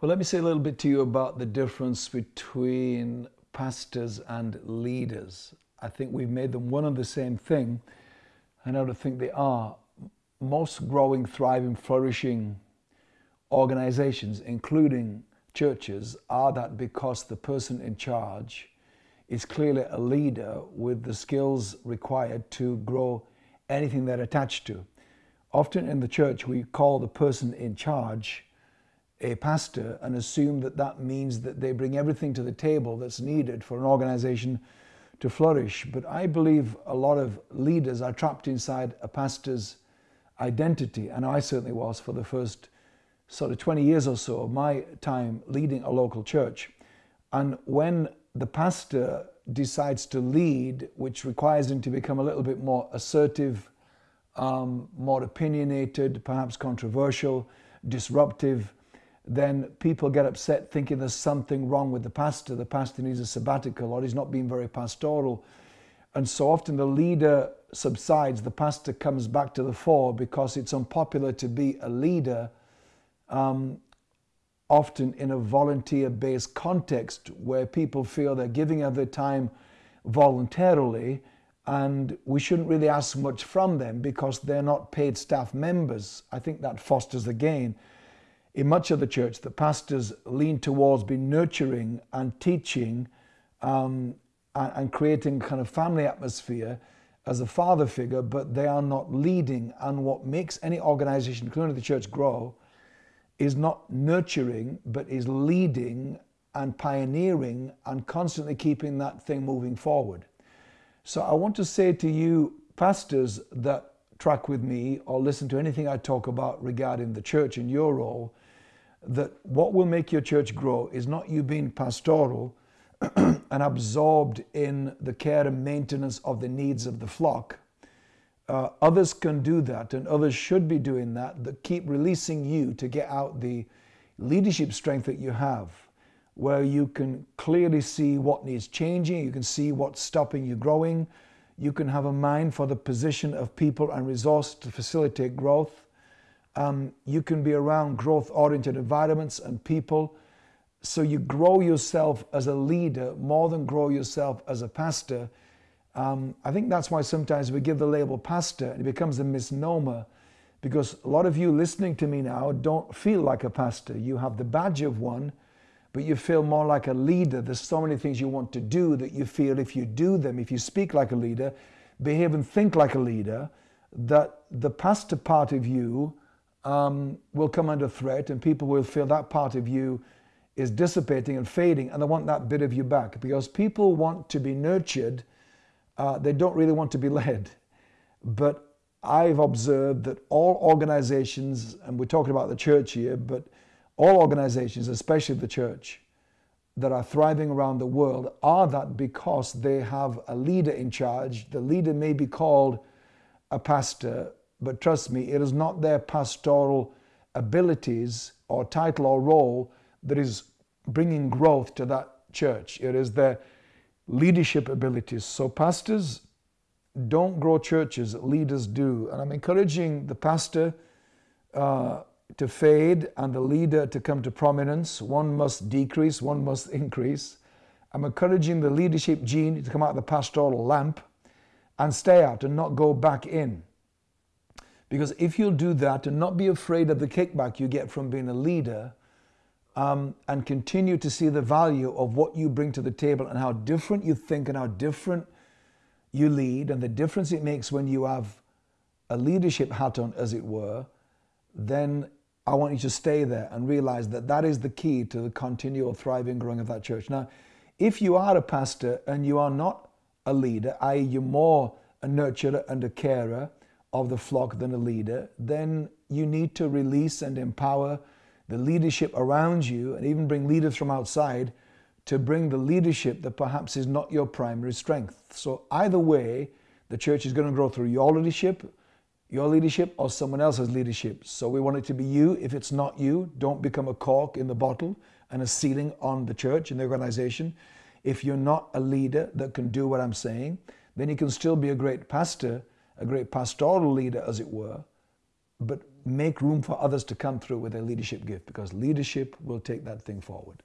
Well, let me say a little bit to you about the difference between pastors and leaders. I think we've made them one and the same thing, and I don't think they are. Most growing, thriving, flourishing organizations, including churches, are that because the person in charge is clearly a leader with the skills required to grow anything they're attached to. Often in the church, we call the person in charge a pastor and assume that that means that they bring everything to the table that's needed for an organization to flourish. But I believe a lot of leaders are trapped inside a pastor's identity, and I certainly was for the first sort of 20 years or so of my time leading a local church. And when the pastor decides to lead, which requires him to become a little bit more assertive, um, more opinionated, perhaps controversial, disruptive, then people get upset thinking there's something wrong with the pastor. The pastor needs a sabbatical or he's not being very pastoral. And so often the leader subsides, the pastor comes back to the fore because it's unpopular to be a leader, um, often in a volunteer based context where people feel they're giving of their time voluntarily and we shouldn't really ask much from them because they're not paid staff members. I think that fosters the gain in much of the church that pastors lean towards being nurturing and teaching um, and, and, creating kind of family atmosphere as a father figure, but they are not leading. And what makes any organization, including the church, grow is not nurturing, but is leading and pioneering and constantly keeping that thing moving forward. So I want to say to you, pastors that track with me or listen to anything I talk about regarding the church and your role, that what will make your church grow is not you being pastoral and absorbed in the care and maintenance of the needs of the flock. Uh, others can do that, and others should be doing that, that keep releasing you to get out the leadership strength that you have, where you can clearly see what needs changing, you can see what's stopping you growing, you can have a mind for the position of people and resource to facilitate growth um, you can be around growth oriented environments and people. So you grow yourself as a leader more than grow yourself as a pastor. Um, I think that's why sometimes we give the label pastor and it becomes a misnomer because a lot of you listening to me now don't feel like a pastor. You have the badge of one, but you feel more like a leader. There's so many things you want to do that you feel if you do them, if you speak like a leader, behave and think like a leader, that the pastor part of you um, will come under threat and people will feel that part of you is dissipating and fading and they want that bit of you back because people want to be nurtured uh, they don't really want to be led. But i've observed that all organizations and we're talking about the church here but all organizations especially the church that are thriving around the world are that because they have a leader in charge. The leader may be called a pastor but trust me, it is not their pastoral abilities or title or role that is bringing growth to that church. It is their leadership abilities. So, pastors don't grow churches, leaders do. And I'm encouraging the pastor uh, to fade and the leader to come to prominence. One must decrease, one must increase. I'm encouraging the leadership gene to come out of the pastoral lamp and stay out and not go back in. Because if you'll do that and not be afraid of the kickback you get from being a leader um, and continue to see the value of what you bring to the table and how different you think and how different you lead and the difference it makes when you have a leadership hat on, as it were, then I want you to stay there and realize that that is the key to the continual thriving, growing of that church. Now, if you are a pastor and you are not a leader, i.e., you're more a nurturer and a carer, of the flock than a leader, then you need to release and empower the leadership around you and even bring leaders from outside to bring the leadership that perhaps is not your primary strength. So either way, the church is going to grow through your leadership, your leadership, or someone else's leadership. So we want it to be you. If it's not you, don't become a cork in the bottle and a ceiling on the church and the organization. If you're not a leader that can do what I'm saying, then you can still be a great pastor a great pastoral leader, as it were, but make room for others to come through with their leadership gift because leadership will take that thing forward.